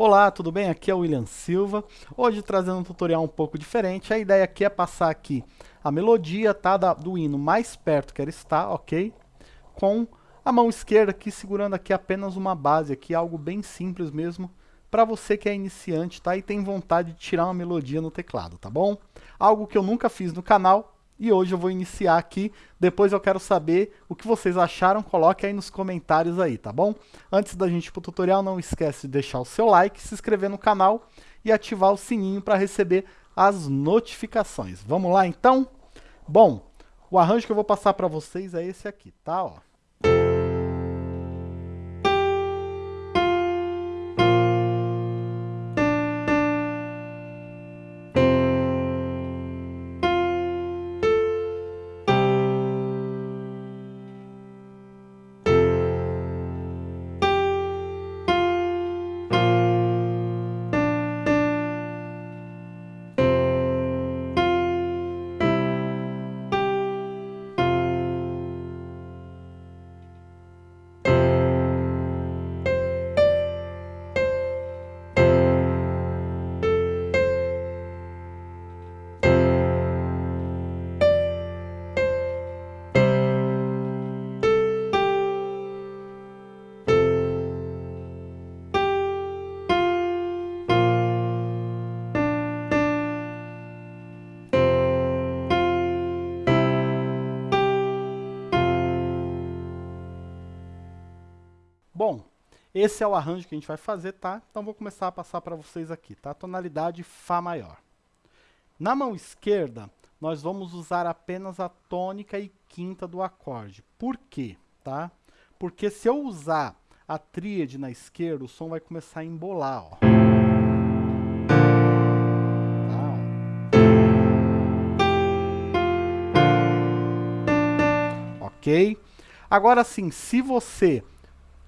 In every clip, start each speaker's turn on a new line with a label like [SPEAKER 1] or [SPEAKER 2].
[SPEAKER 1] Olá, tudo bem? Aqui é o William Silva. Hoje trazendo um tutorial um pouco diferente. A ideia aqui é passar aqui a melodia tá, da, do hino mais perto que ela está, ok? Com a mão esquerda aqui segurando aqui apenas uma base aqui, algo bem simples mesmo, para você que é iniciante, tá? E tem vontade de tirar uma melodia no teclado, tá bom? Algo que eu nunca fiz no canal, e hoje eu vou iniciar aqui, depois eu quero saber o que vocês acharam, coloque aí nos comentários aí, tá bom? Antes da gente ir pro tutorial, não esquece de deixar o seu like, se inscrever no canal e ativar o sininho para receber as notificações. Vamos lá então? Bom, o arranjo que eu vou passar para vocês é esse aqui, tá? Ó. Bom, esse é o arranjo que a gente vai fazer, tá? Então vou começar a passar para vocês aqui, tá? Tonalidade Fá maior. Na mão esquerda, nós vamos usar apenas a tônica e quinta do acorde. Por quê? Tá? Porque se eu usar a tríade na esquerda, o som vai começar a embolar, ó. Tá, ok? Agora sim, se você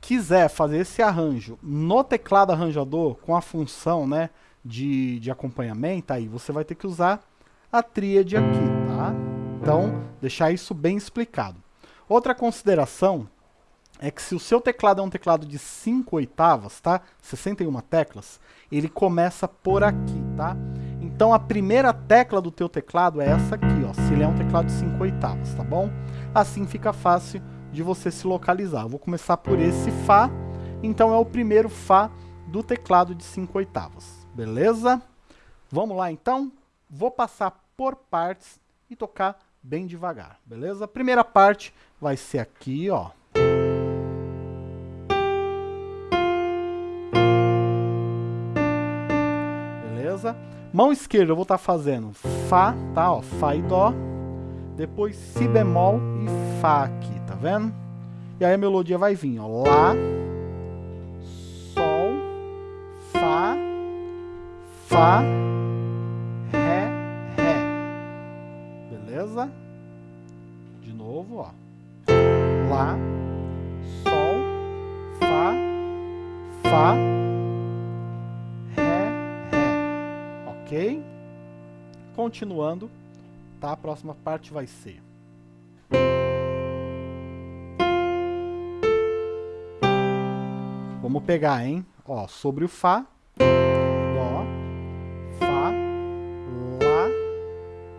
[SPEAKER 1] quiser fazer esse arranjo no teclado arranjador com a função né, de, de acompanhamento, aí você vai ter que usar a tríade aqui, tá? Então, deixar isso bem explicado. Outra consideração é que se o seu teclado é um teclado de 5 oitavas, tá? 61 teclas, ele começa por aqui, tá? Então a primeira tecla do teu teclado é essa aqui, ó, se ele é um teclado de 5 oitavas, tá bom? Assim fica fácil de você se localizar. Eu vou começar por esse Fá, então é o primeiro Fá do teclado de 5 oitavas, beleza? Vamos lá então? Vou passar por partes e tocar bem devagar, beleza? A primeira parte vai ser aqui, ó. Beleza? Mão esquerda eu vou estar tá fazendo Fá, tá? Ó, Fá e Dó. Depois Si bemol e Fá aqui, vendo? E aí a melodia vai vir, ó. Lá, Sol, Fá, Fá, Ré, Ré. Beleza? De novo, ó. Lá, Sol, Fá, Fá, Ré, Ré. Ok? Continuando, tá? A próxima parte vai ser... Vamos pegar, hein? Ó, sobre o Fá, Dó, Fá, Lá,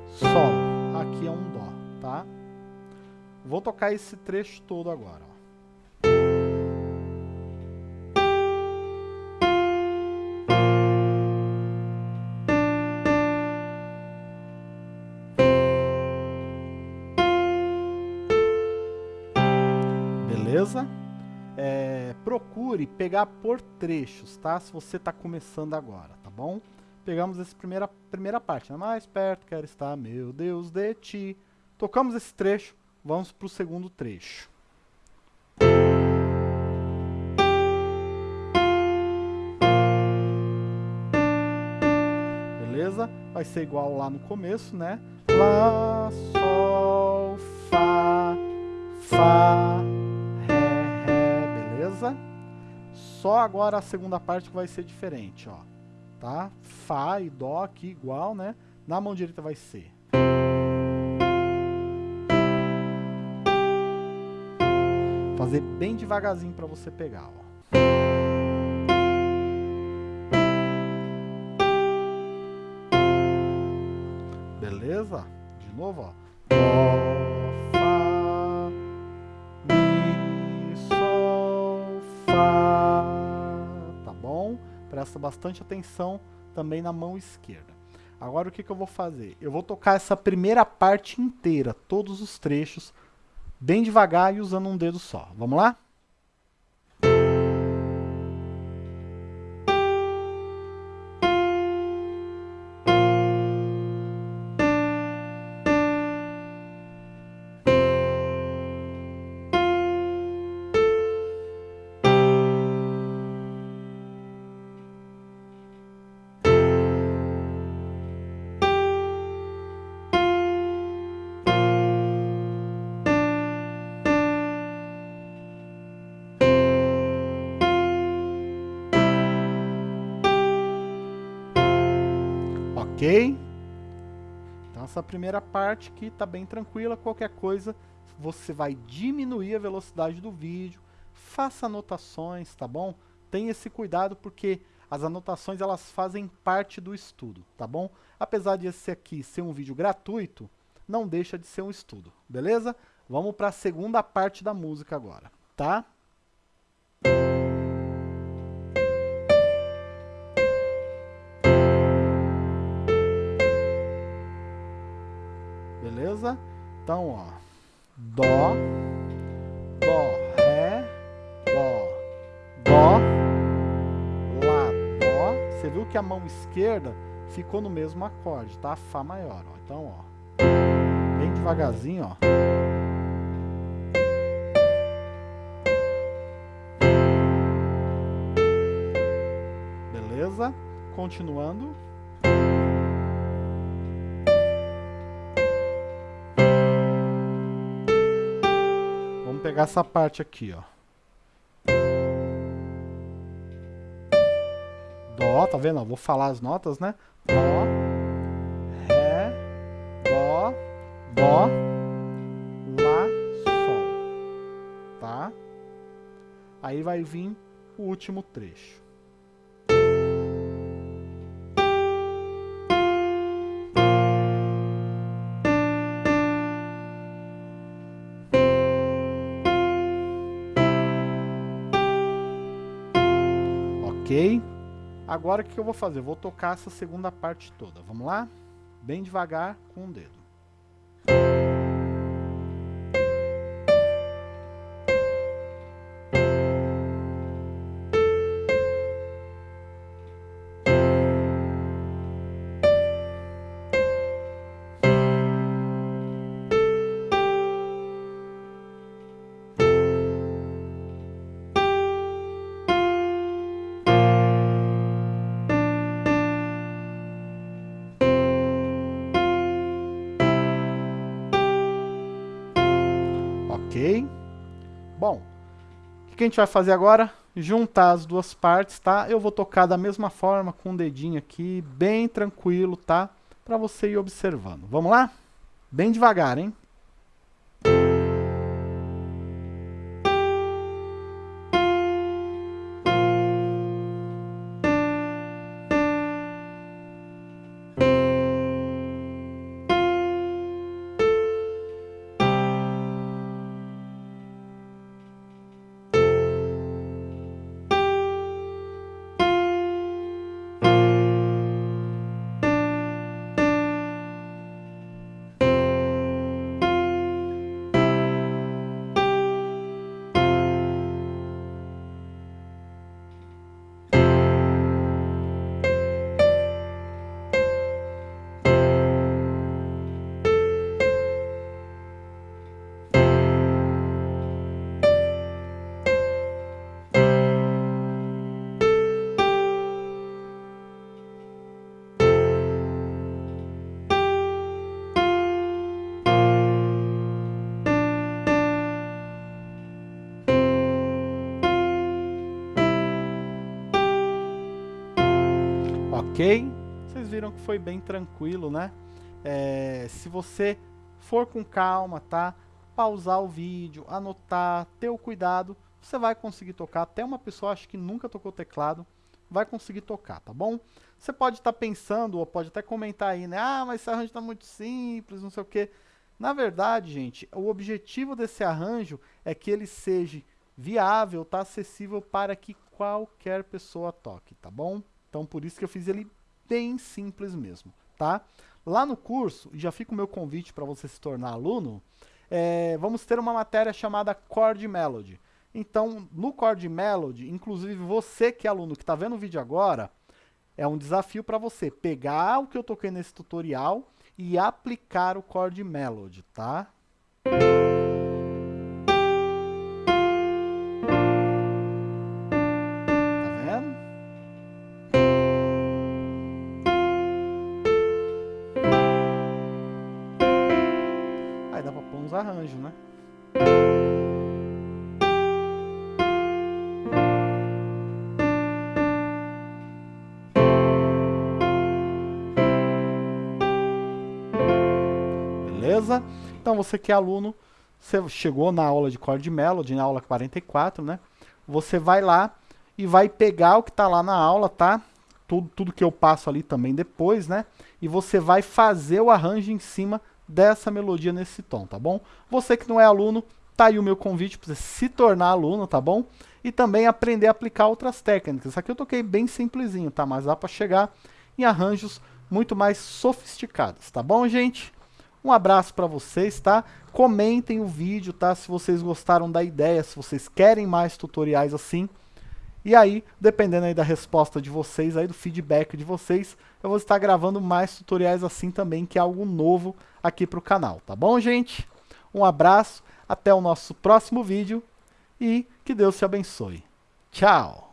[SPEAKER 1] Sol. Aqui é um Dó, tá? Vou tocar esse trecho todo agora, ó. Beleza? É, procure pegar por trechos, tá? Se você está começando agora, tá bom? Pegamos essa primeira, primeira parte, né? mais perto quero estar, meu Deus de ti. Tocamos esse trecho, vamos para o segundo trecho. Beleza? Vai ser igual lá no começo, né? Lá, Sol, Fá, Fá, Só agora a segunda parte que vai ser diferente, ó. Tá? Fá e Dó aqui igual, né? Na mão direita vai ser. Fazer bem devagarzinho para você pegar, ó. Beleza? De novo, ó. Dó. Presta bastante atenção também na mão esquerda. Agora o que, que eu vou fazer? Eu vou tocar essa primeira parte inteira, todos os trechos, bem devagar e usando um dedo só. Vamos lá? Ok? Então essa primeira parte aqui está bem tranquila, qualquer coisa você vai diminuir a velocidade do vídeo, faça anotações, tá bom? Tenha esse cuidado porque as anotações elas fazem parte do estudo, tá bom? Apesar de esse aqui ser um vídeo gratuito, não deixa de ser um estudo, beleza? Vamos para a segunda parte da música agora, tá? Beleza? Então, ó, Dó, Dó, Ré, Dó, Dó, Lá, Dó. Você viu que a mão esquerda ficou no mesmo acorde, tá? Fá maior, ó. Então, ó, bem devagarzinho, ó. Beleza? Continuando. Pegar essa parte aqui, ó. Dó, tá vendo? vou falar as notas, né? Dó, Ré, Dó, Dó, Lá, Sol. Tá? Aí vai vir o último trecho. Ok? Agora o que eu vou fazer? Eu vou tocar essa segunda parte toda. Vamos lá? Bem devagar com o dedo. Bom, o que a gente vai fazer agora? Juntar as duas partes, tá? Eu vou tocar da mesma forma, com o dedinho aqui, bem tranquilo, tá? Para você ir observando. Vamos lá? Bem devagar, hein? Ok? Vocês viram que foi bem tranquilo, né? É, se você for com calma, tá? Pausar o vídeo, anotar, ter o cuidado, você vai conseguir tocar. Até uma pessoa, acho que nunca tocou teclado, vai conseguir tocar, tá bom? Você pode estar tá pensando, ou pode até comentar aí, né? Ah, mas esse arranjo está muito simples, não sei o quê. Na verdade, gente, o objetivo desse arranjo é que ele seja viável, tá acessível para que qualquer pessoa toque, tá bom? Então, por isso que eu fiz ele bem simples mesmo, tá? Lá no curso, já fica o meu convite para você se tornar aluno, é, vamos ter uma matéria chamada Chord Melody. Então, no Chord Melody, inclusive você que é aluno que está vendo o vídeo agora, é um desafio para você pegar o que eu toquei nesse tutorial e aplicar o Chord Melody, tá? Uns arranjos, né? Beleza? Então você que é aluno, você chegou na aula de chord melody, na aula 44, né? Você vai lá e vai pegar o que está lá na aula, tá? Tudo, tudo que eu passo ali também depois, né? E você vai fazer o arranjo em cima dessa melodia nesse tom, tá bom? Você que não é aluno, tá aí o meu convite para você se tornar aluno, tá bom? E também aprender a aplicar outras técnicas. Aqui eu toquei bem simplesinho, tá? Mas dá para chegar em arranjos muito mais sofisticados, tá bom, gente? Um abraço para vocês, tá? Comentem o vídeo, tá? Se vocês gostaram da ideia, se vocês querem mais tutoriais assim. E aí, dependendo aí da resposta de vocês, aí do feedback de vocês, eu vou estar gravando mais tutoriais assim também, que é algo novo aqui para o canal, tá bom, gente? Um abraço, até o nosso próximo vídeo e que Deus te abençoe. Tchau!